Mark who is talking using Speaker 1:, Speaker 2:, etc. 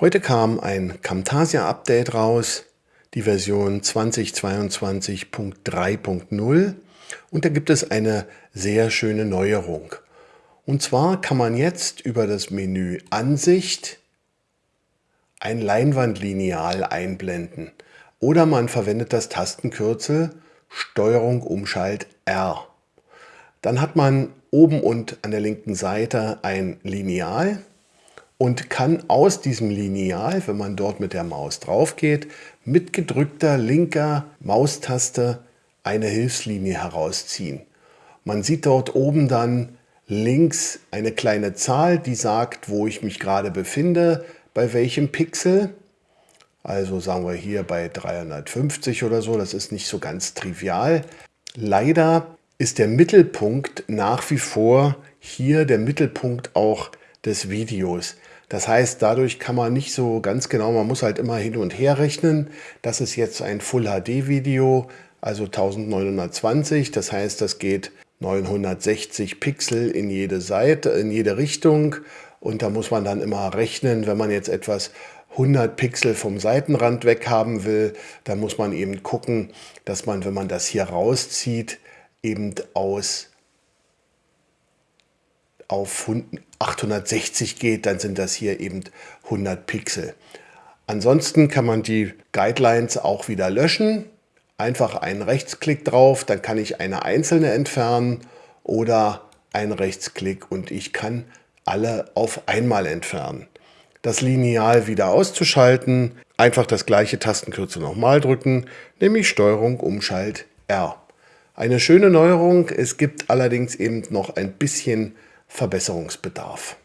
Speaker 1: Heute kam ein Camtasia Update raus, die Version 2022.3.0 und da gibt es eine sehr schöne Neuerung. Und zwar kann man jetzt über das Menü Ansicht ein Leinwandlineal einblenden oder man verwendet das Tastenkürzel Steuerung Umschalt R. Dann hat man oben und an der linken Seite ein Lineal und kann aus diesem Lineal, wenn man dort mit der Maus drauf geht, mit gedrückter linker Maustaste eine Hilfslinie herausziehen. Man sieht dort oben dann links eine kleine Zahl, die sagt, wo ich mich gerade befinde, bei welchem Pixel. Also sagen wir hier bei 350 oder so, das ist nicht so ganz trivial. Leider ist der Mittelpunkt nach wie vor hier der Mittelpunkt auch des Videos. Das heißt, dadurch kann man nicht so ganz genau, man muss halt immer hin und her rechnen. Das ist jetzt ein Full HD Video, also 1920. Das heißt, das geht 960 Pixel in jede Seite, in jede Richtung. Und da muss man dann immer rechnen, wenn man jetzt etwas 100 Pixel vom Seitenrand weg haben will, dann muss man eben gucken, dass man, wenn man das hier rauszieht, eben aus auf 860 geht, dann sind das hier eben 100 Pixel. Ansonsten kann man die Guidelines auch wieder löschen. Einfach einen Rechtsklick drauf, dann kann ich eine einzelne entfernen oder einen Rechtsklick und ich kann alle auf einmal entfernen. Das Lineal wieder auszuschalten, einfach das gleiche Tastenkürzel nochmal drücken, nämlich Steuerung Umschalt R. Eine schöne Neuerung, es gibt allerdings eben noch ein bisschen Verbesserungsbedarf.